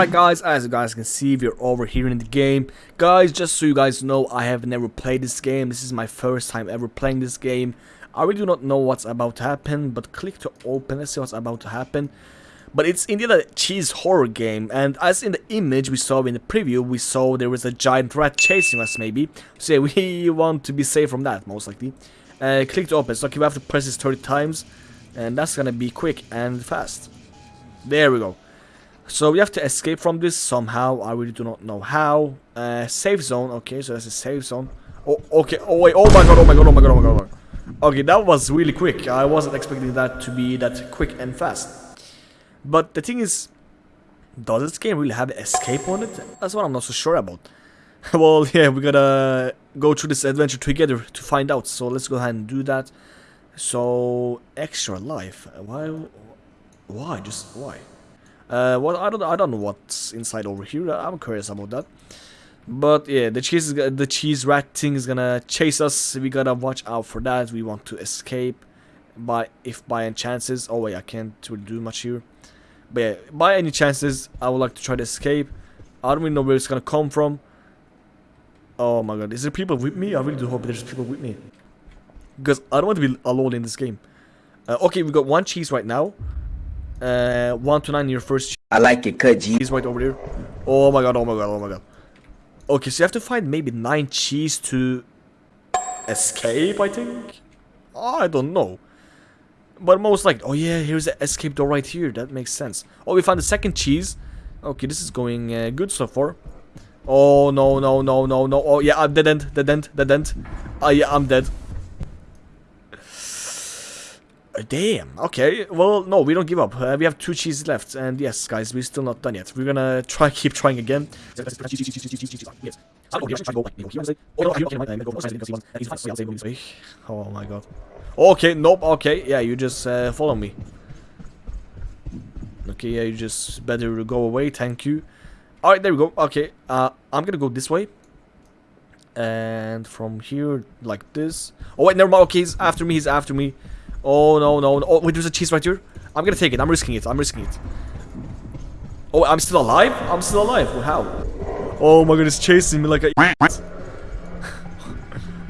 Alright guys, as you guys can see, we're over here in the game. Guys, just so you guys know, I have never played this game. This is my first time ever playing this game. I really do not know what's about to happen, but click to open, let's see what's about to happen. But it's indeed a cheese horror game, and as in the image we saw in the preview, we saw there was a giant rat chasing us maybe. So yeah, we want to be safe from that, most likely. Uh, click to open, so okay, we have to press this 30 times, and that's gonna be quick and fast. There we go. So we have to escape from this somehow. I really do not know how. Uh, safe zone. Okay, so that's a safe zone. Oh, okay. Oh, wait. Oh my god. Oh my god. Oh my god. Oh my god. Okay, that was really quick. I wasn't expecting that to be that quick and fast. But the thing is, does this game really have escape on it? That's what I'm not so sure about. well, yeah, we gotta go through this adventure together to find out. So let's go ahead and do that. So, extra life. Why? Why? Just why? Uh, what I don't I don't know what's inside over here. I'm curious about that. But yeah, the cheese is, the cheese rat thing is gonna chase us. We gotta watch out for that. We want to escape. By if by any chances, oh wait, I can't really do much here. But yeah, by any chances, I would like to try to escape. I don't really know where it's gonna come from. Oh my god, is there people with me? I really do hope there's people with me. Because I don't want to be alone in this game. Uh, okay, we got one cheese right now. Uh, 1 to 9 your first I like it cut G. He's right over there. Oh my god, oh my god, oh my god. Okay, so you have to find maybe 9 cheese to escape, I think? I don't know. But most like, oh yeah, here's the escape door right here. That makes sense. Oh, we found the second cheese. Okay, this is going uh, good so far. Oh, no, no, no, no, no. Oh, yeah, I'm dead end, dead end, dead end. Oh, yeah, I'm dead. Uh, damn. Okay. Well, no, we don't give up. Uh, we have two cheeses left, and yes, guys, we're still not done yet. We're gonna try keep trying again. Oh my god. Okay. Nope. Okay. Yeah, you just uh, follow me. Okay. Yeah, you just better go away. Thank you. All right. There we go. Okay. Uh, I'm gonna go this way. And from here, like this. Oh wait, never mind. Okay, he's after me. He's after me. Oh, no, no, no. Oh, wait, there's a cheese right here. I'm gonna take it. I'm risking it. I'm risking it. Oh, I'm still alive? I'm still alive. How? Oh my god, it's chasing me like a...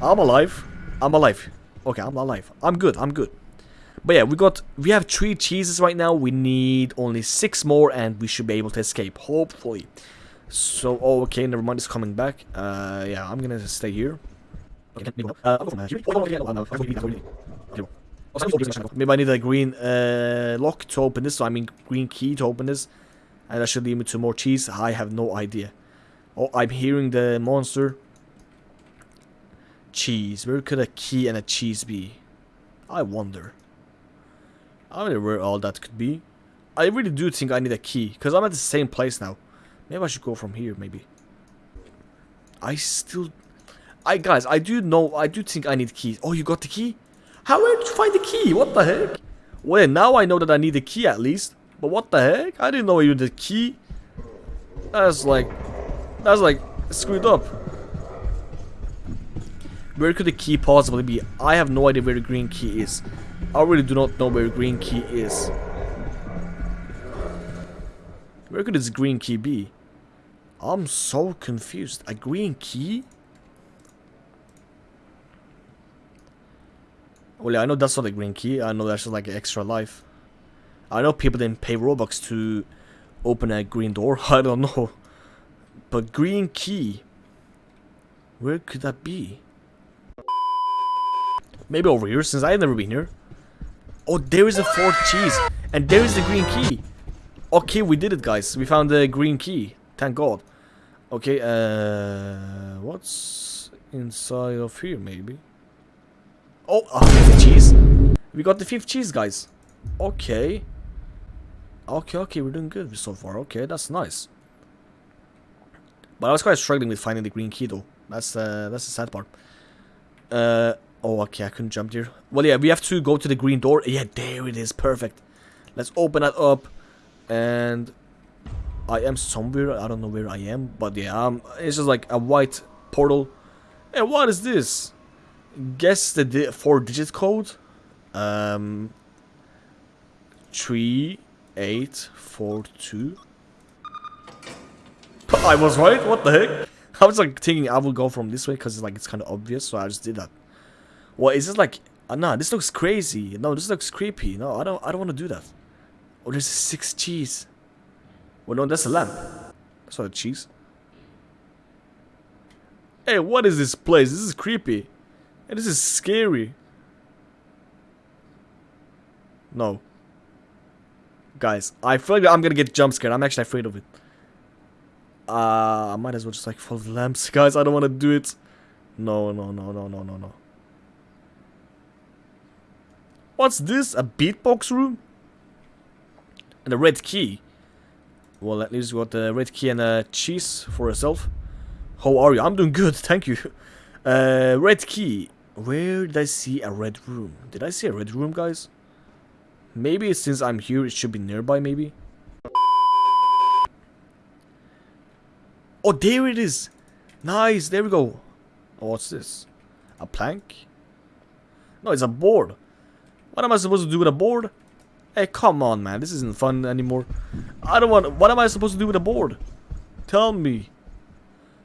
I'm alive. I'm alive. Okay, I'm alive. I'm good. I'm good. But yeah, we got... We have three cheeses right now. We need only six more and we should be able to escape. Hopefully. So, oh, okay, never mind. It's coming back. Uh, yeah, I'm gonna stay here. Okay, Maybe I need a green uh, lock to open this, so I mean green key to open this. And that should lead me to more cheese. I have no idea. Oh, I'm hearing the monster. Cheese. Where could a key and a cheese be? I wonder. I wonder where all that could be. I really do think I need a key. Because I'm at the same place now. Maybe I should go from here, maybe. I still... I Guys, I do know... I do think I need keys. Oh, you got the key? How did you find the key? What the heck? Well, now I know that I need the key at least. But what the heck? I didn't know you need a key. That's like... That's like screwed up. Where could the key possibly be? I have no idea where the green key is. I really do not know where the green key is. Where could this green key be? I'm so confused. A green key? Well, yeah, I know that's not a green key. I know that's just like an extra life. I know people didn't pay Robux to open a green door. I don't know. But green key. Where could that be? Maybe over here, since I've never been here. Oh, there is a fourth cheese. And there is the green key. Okay, we did it, guys. We found the green key. Thank God. Okay, uh... What's inside of here, maybe? Oh, fifth cheese. We got the fifth cheese, guys. Okay. Okay, okay, we're doing good so far. Okay, that's nice. But I was quite struggling with finding the green key, though. That's uh, that's the sad part. Uh, oh, okay, I couldn't jump there. Well, yeah, we have to go to the green door. Yeah, there it is. Perfect. Let's open that up. And I am somewhere. I don't know where I am. But yeah, um, it's just like a white portal. And what is this? Guess the di four digit code. Um, three eight four two. I was right. What the heck? I was like thinking I will go from this way because it's like it's kind of obvious, so I just did that. What is this like? Uh, nah, this looks crazy. No, this looks creepy. No, I don't. I don't want to do that. Oh, there's six cheese. Well, no, that's a lamp. That's not a cheese. Hey, what is this place? This is creepy. And this is scary. No. Guys, I feel like I'm gonna get jump scared. I'm actually afraid of it. Uh, I might as well just like follow the lamps. Guys, I don't want to do it. No, no, no, no, no, no, no. What's this? A beatbox room? And a red key. Well, at least we got the red key and a cheese for herself. How are you? I'm doing good, thank you. Uh, red key. Where did I see a red room? Did I see a red room, guys? Maybe since I'm here, it should be nearby, maybe? Oh, there it is! Nice, there we go. Oh, what's this? A plank? No, it's a board. What am I supposed to do with a board? Hey, come on, man. This isn't fun anymore. I don't want... What am I supposed to do with a board? Tell me.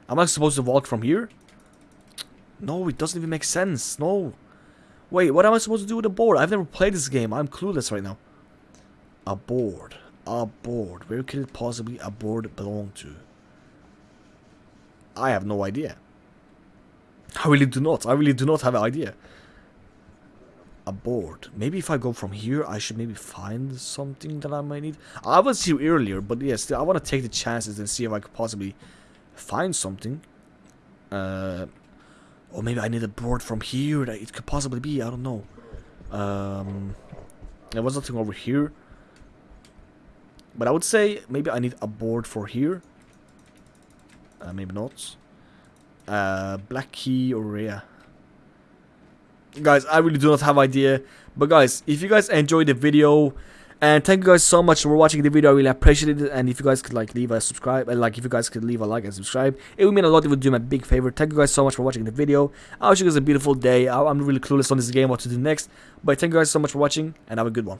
Am I supposed to walk from here? No, it doesn't even make sense. No. Wait, what am I supposed to do with a board? I've never played this game. I'm clueless right now. A board. A board. Where could it possibly a board belong to? I have no idea. I really do not. I really do not have an idea. A board. Maybe if I go from here, I should maybe find something that I might need. I was here earlier, but yes, I want to take the chances and see if I could possibly find something. Uh, or maybe I need a board from here that it could possibly be. I don't know. Um, there was nothing over here. But I would say maybe I need a board for here. Uh, maybe not. Uh, black key or yeah. Guys, I really do not have idea. But guys, if you guys enjoyed the video, and thank you guys so much for watching the video. I really appreciate it. And if you guys could like leave a subscribe, and like if you guys could leave a like and subscribe, it would mean a lot. It would do a big favor. Thank you guys so much for watching the video. I wish you guys a beautiful day. I'm really clueless on this game, what to do next. But thank you guys so much for watching, and have a good one.